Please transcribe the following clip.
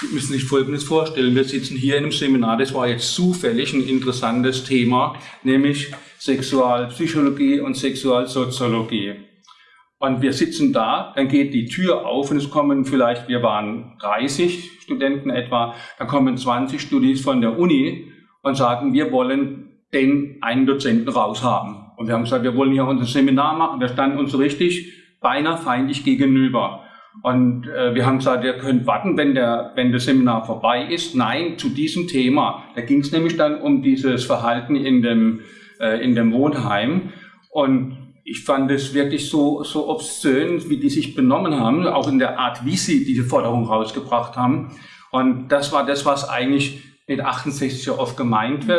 Sie müssen sich Folgendes vorstellen. Wir sitzen hier in einem Seminar, das war jetzt zufällig ein interessantes Thema, nämlich Sexualpsychologie und Sexualsoziologie. Und wir sitzen da, dann geht die Tür auf und es kommen vielleicht, wir waren 30 Studenten etwa, da kommen 20 Studis von der Uni und sagen, wir wollen den einen Dozenten raushaben. Und wir haben gesagt, wir wollen hier unser Seminar machen. Wir standen uns richtig beinahe feindlich gegenüber. Und äh, wir haben gesagt, ihr könnt warten, wenn, der, wenn das Seminar vorbei ist. Nein, zu diesem Thema. Da ging es nämlich dann um dieses Verhalten in dem, äh, in dem Wohnheim. Und ich fand es wirklich so, so obszön, wie die sich benommen haben, auch in der Art, wie sie diese Forderung rausgebracht haben. Und das war das, was eigentlich mit 68 oft gemeint wird.